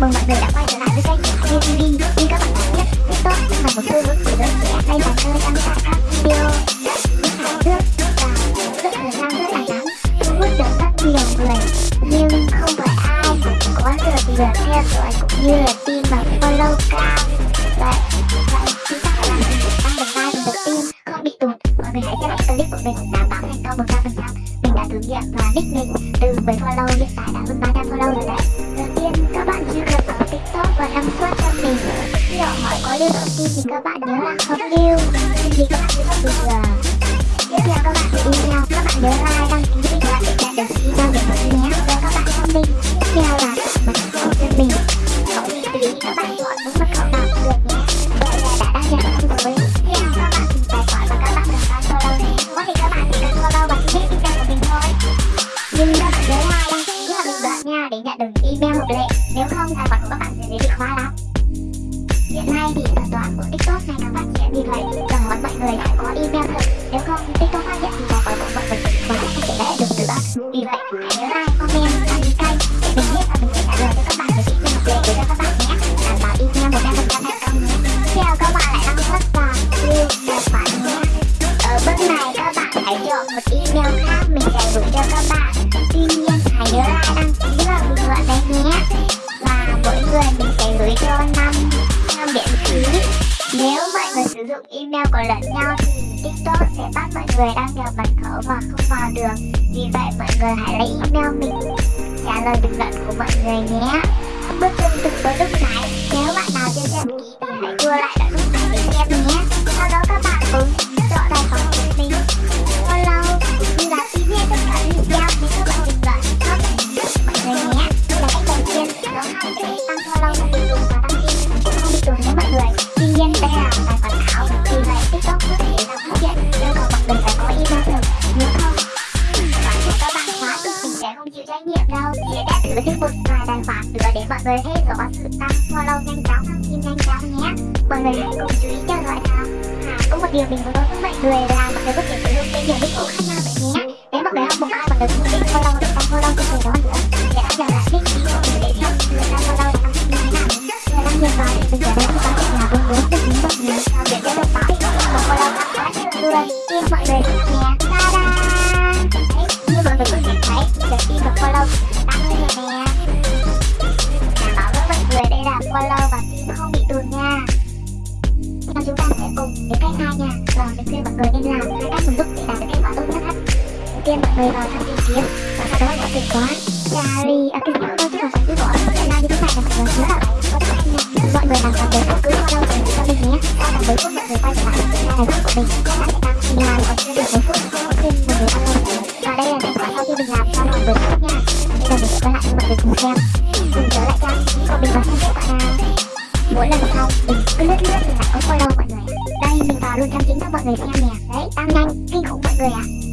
mừng mọi người đã quay trở lại với kênh của TV Như các bạn đã biết, TikTok là một xu hướng của giới trẻ Đây là nơi đăng tải các video rất hài hước và rất thời gian rất là ngắn Thu hút được rất nhiều người. Nhưng không phải ai cũng có được lượt theo dõi cũng như là tin và follow cao Vậy, vậy chúng ta phải làm gì tăng được like và được tin? Không bị tụt. Mọi người hãy xem lại clip của mình đảm bảo thành công 100% Mình đã thử nghiệm và nick mình từ 10 follow hiện tại đã hơn ba. Video thông tin thì các bạn nhớ là không yêu Thì các bạn sẽ không được Tiếp theo các bạn sẽ email Các bạn nhớ like, đăng ký để các bạn sẽ nhận được email để mọi nhé và các bạn thông minh Tiếp theo là mật khẩu cho mình Khẩu thì tùy các bạn chọn đúng mật khẩu nào cũng được nhé Vậy là đã đăng nhập xong rồi các bạn tìm tài khoản và các bạn cần phải follow Có thể các bạn chỉ cần follow và biết email của mình thôi Nhưng các bạn nhớ like, đăng ký và bình luận nha để nhận được email hợp lệ Nếu không tài khoản của các bạn sẽ bị khóa lắm Hiện nay thì à, thuật toán của TikTok ngày càng phát triển vì vậy đòi mọi người phải có email thật Nếu không TikTok phát hiện thì có khoản của mọi người và thể không thể lại được từ bạn. Vì vậy hãy nhớ like, dụng email của lẫn nhau thì TikTok sẽ bắt mọi người đăng nhập mật khẩu và không vào được. Vì vậy mọi người hãy lấy email mình, trả lời bình luận của mọi người nhé. Bước chân từng bước lúc nãy Nếu bạn nào chưa xem kỹ thì hãy tua lại Chỉ đã một vài tài khoản nữa để mọi người thấy có sự tăng follow nhanh chóng thông tin nhanh chóng nhé Mọi người hãy cùng chú ý theo dõi nào À, có một điều mình muốn nói với mọi người là mọi người có thể sử dụng tên nhiều nick khác nhau vậy nhé Nếu mọi người học một ai mọi người cũng thích follow được tăng follow cho người đó nữa Để bây giờ là thích ý của mình để xem người ta follow và tăng thích như thế nào Người ta nhìn vào thì mình sẽ đến có thể là bốn bốn được những mọi người để cho được báo thì một follow tăng quá nhiều người Tin mọi người follow tăng lên rồi nè Đảm bảo với mọi người đây là follow và phim không bị tụt nha Now chúng ta sẽ cùng đến cách hai nha Và mình khuyên mọi người nên làm hai cách mình giúp để đạt được kết quả tốt nhất Đầu tiên mọi người vào thăm tìm kiếm Và sau đó gọi từ khóa Charlie, à cái gì chứ mà cứ gọi Lại like như thế này là mọi người nhớ là có Mọi người làm vào thấy bất cứ follow thì cho mình nhé Sau tầm mấy phút mọi người quay trở lại với của mình Các bạn sẽ tăng mình làm còn chưa được phút mình sẽ quay lại trở lại trang của mình và xem kết quả nào mỗi lần sau mình cứ lướt lướt thì lại có follow mọi người đây mình vào luôn trang chính cho mọi người xem nè đấy tăng nhanh kinh khủng mọi người ạ à.